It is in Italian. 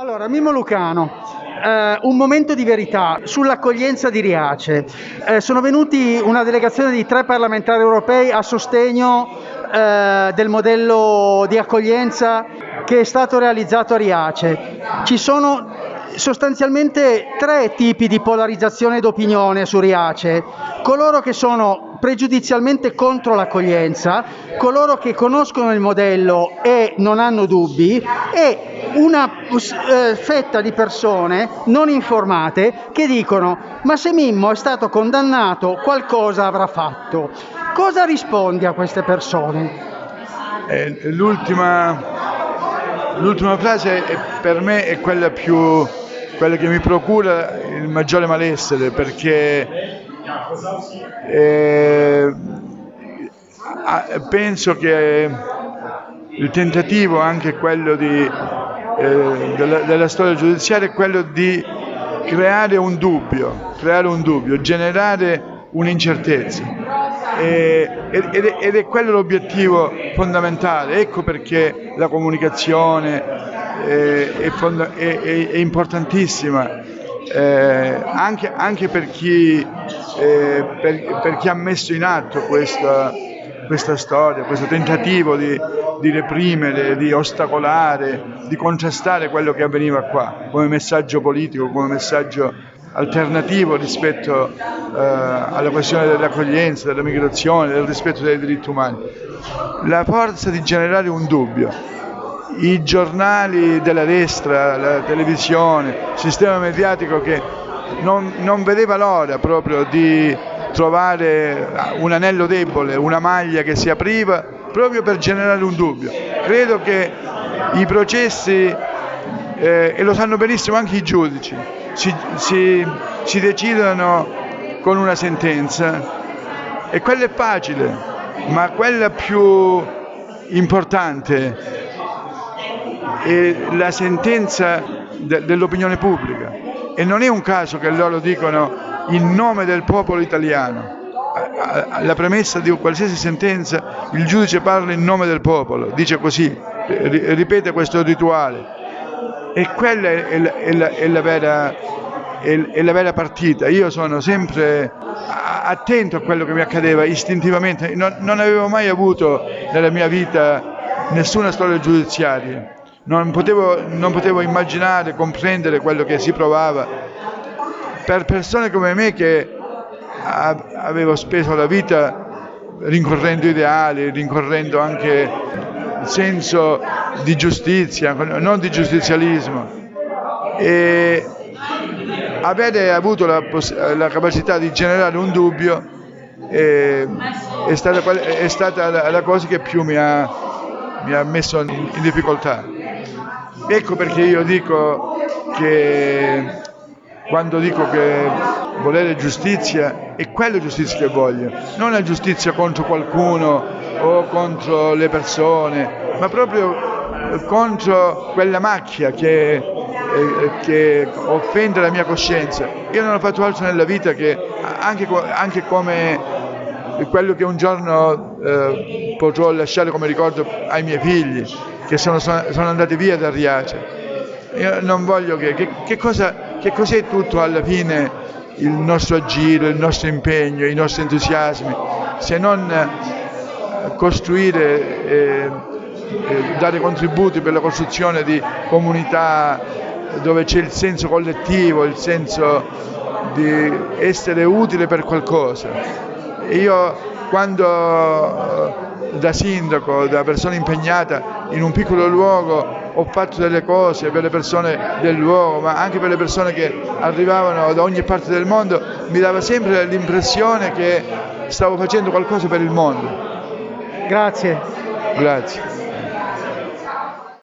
Allora, Mimmo Lucano, eh, un momento di verità sull'accoglienza di Riace. Eh, sono venuti una delegazione di tre parlamentari europei a sostegno eh, del modello di accoglienza che è stato realizzato a Riace. Ci sono sostanzialmente tre tipi di polarizzazione d'opinione su Riace. Coloro che sono pregiudizialmente contro l'accoglienza, coloro che conoscono il modello e non hanno dubbi e una eh, fetta di persone non informate che dicono ma se Mimmo è stato condannato qualcosa avrà fatto. Cosa rispondi a queste persone? Eh, l'ultima, l'ultima frase è, per me è quella più quella che mi procura il maggiore malessere perché eh, penso che il tentativo anche quello di, eh, della, della, storia giudiziaria è quello di creare un dubbio, creare un dubbio, generare un'incertezza. Ed, ed, è quello l'obiettivo fondamentale, ecco perché la comunicazione è, è, è, è importantissima eh, anche, anche per, chi, eh, per, per, chi, ha messo in atto questa, questa storia, questo tentativo di, di, reprimere, di ostacolare, di contrastare quello che avveniva qua, come messaggio politico, come messaggio alternativo rispetto eh, alla questione dell'accoglienza, della migrazione, del rispetto dei diritti umani. La forza di generare un dubbio i giornali della destra, la televisione, il sistema mediatico che non, non vedeva l'ora proprio di trovare un anello debole, una maglia che si apriva proprio per generare un dubbio. Credo che i processi, eh, e lo sanno benissimo anche i giudici, si, si, si decidono con una sentenza e quella è facile, ma quella più importante è la sentenza de dell'opinione pubblica e non è un caso che loro dicono in nome del popolo italiano. La premessa di qualsiasi sentenza il giudice parla in nome del popolo, dice così, ripete questo rituale. E quella è la, è la, è la, vera, è la vera, partita. Io sono sempre attento a quello che mi accadeva istintivamente, non, non avevo mai avuto nella mia vita nessuna storia giudiziaria non potevo, non potevo immaginare, comprendere quello che si provava per persone come me che avevo speso la vita rincorrendo ideali, rincorrendo anche il senso di giustizia, non di giustizialismo. E avere avuto la, la capacità di generare un dubbio è, è, stata, è stata la, la, cosa che più mi ha, mi ha messo in difficoltà. Ecco perché io dico che quando dico che volere giustizia è quella giustizia che voglio, non la giustizia contro qualcuno o contro le persone, ma proprio contro quella macchia che, eh, che offende la mia coscienza. Io non ho fatto altro nella vita che anche, anche come quello che un giorno eh, potrò lasciare come ricordo ai miei figli, che sono, sono andati via da Riace. Io non voglio che, che, che, cosa, che cos'è tutto alla fine il nostro agire, il nostro impegno, i nostri entusiasmi, se non eh, costruire e, e dare contributi per la costruzione di comunità dove c'è il senso collettivo, il senso di essere utile per qualcosa. Io quando da sindaco, da persona impegnata in un piccolo luogo, ho fatto delle cose per le persone del luogo, ma anche per le persone che arrivavano da ogni parte del mondo, mi dava sempre l'impressione che stavo facendo qualcosa per il mondo. Grazie. Grazie.